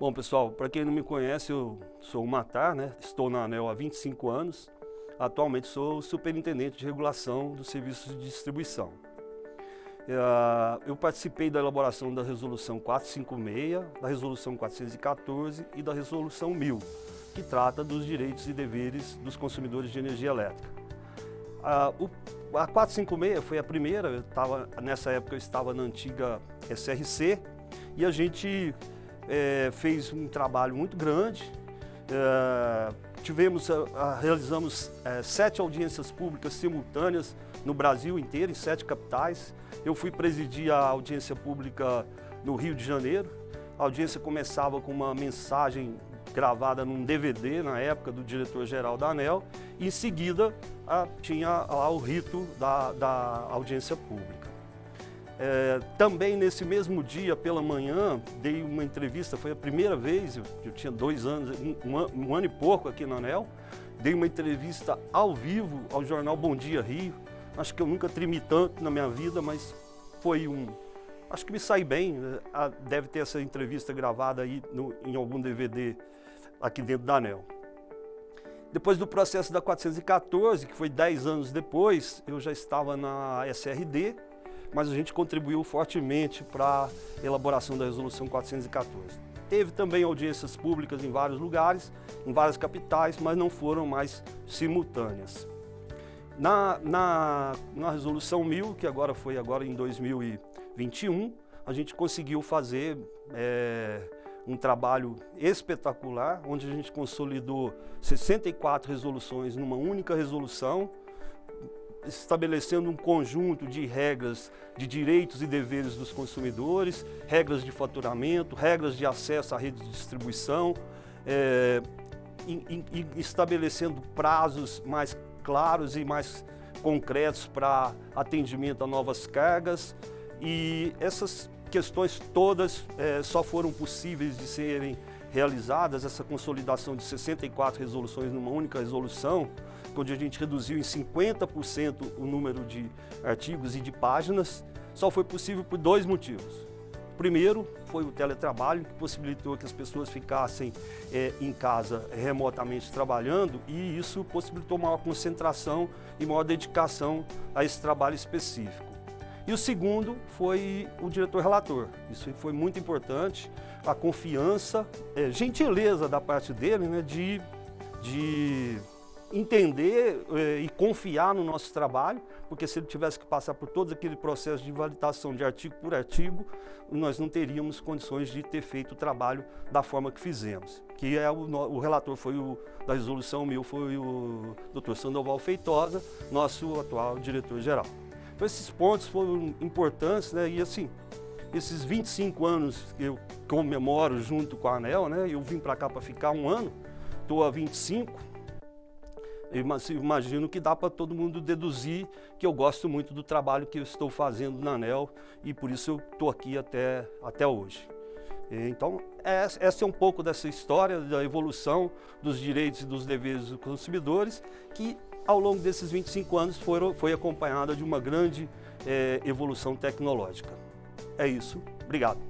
Bom, pessoal, para quem não me conhece, eu sou o Matar, né? estou na ANEL há 25 anos. Atualmente sou superintendente de regulação dos serviços de distribuição. É, eu participei da elaboração da Resolução 456, da Resolução 414 e da Resolução 1000, que trata dos direitos e deveres dos consumidores de energia elétrica. A, o, a 456 foi a primeira, eu tava, nessa época eu estava na antiga SRC, e a gente é, fez um trabalho muito grande. É, tivemos, a, realizamos é, sete audiências públicas simultâneas no Brasil inteiro, em sete capitais. Eu fui presidir a audiência pública no Rio de Janeiro. A audiência começava com uma mensagem gravada num DVD na época do diretor-geral da ANEL e em seguida a, tinha lá o rito da, da audiência pública. É, também nesse mesmo dia, pela manhã, dei uma entrevista, foi a primeira vez, eu, eu tinha dois anos, um, um, ano e pouco aqui na ANEL, dei uma entrevista ao vivo ao jornal Bom Dia Rio. Acho que eu nunca tremi tanto na minha vida, mas foi um... Acho que me saí bem, né? deve ter essa entrevista gravada aí no, em algum DVD aqui dentro da ANEL. Depois do processo da 414, que foi 10 anos depois, eu já estava na SRD, mas a gente contribuiu fortemente para a elaboração da Resolução 414. Teve também audiências públicas em vários lugares, em várias capitais, mas não foram mais simultâneas. Na, na, na Resolução 1000, que agora foi agora em 2021, a gente conseguiu fazer é, um trabalho espetacular, onde a gente consolidou 64 resoluções numa única resolução, estabelecendo um conjunto de regras de direitos e deveres dos consumidores, regras de faturamento, regras de acesso à rede de distribuição, é, e, e, estabelecendo prazos mais claros e mais concretos para atendimento a novas cargas. E essas questões todas é, só foram possíveis de serem realizadas, essa consolidação de 64 resoluções numa única resolução, onde a gente reduziu em 50% o número de artigos e de páginas, só foi possível por dois motivos. Primeiro, foi o teletrabalho, que possibilitou que as pessoas ficassem é, em casa remotamente trabalhando e isso possibilitou maior concentração e maior dedicação a esse trabalho específico. E o segundo foi o diretor relator. Isso foi muito importante, a confiança, é, gentileza da parte dele né, de, de entender eh, e confiar no nosso trabalho, porque se ele tivesse que passar por todo aquele processo de validação de artigo por artigo, nós não teríamos condições de ter feito o trabalho da forma que fizemos. Que é o, o relator foi o da resolução mil foi o Dr. Sandoval Feitosa, nosso atual diretor-geral. Então esses pontos foram importantes, né? E assim, esses 25 anos que eu comemoro junto com a ANEL, né? Eu vim para cá para ficar um ano, estou há 25, imagino que dá para todo mundo deduzir que eu gosto muito do trabalho que eu estou fazendo na ANEL e por isso eu estou aqui até, até hoje. Então, essa é um pouco dessa história da evolução dos direitos e dos deveres dos consumidores, que ao longo desses 25 anos foram, foi acompanhada de uma grande é, evolução tecnológica. É isso. Obrigado.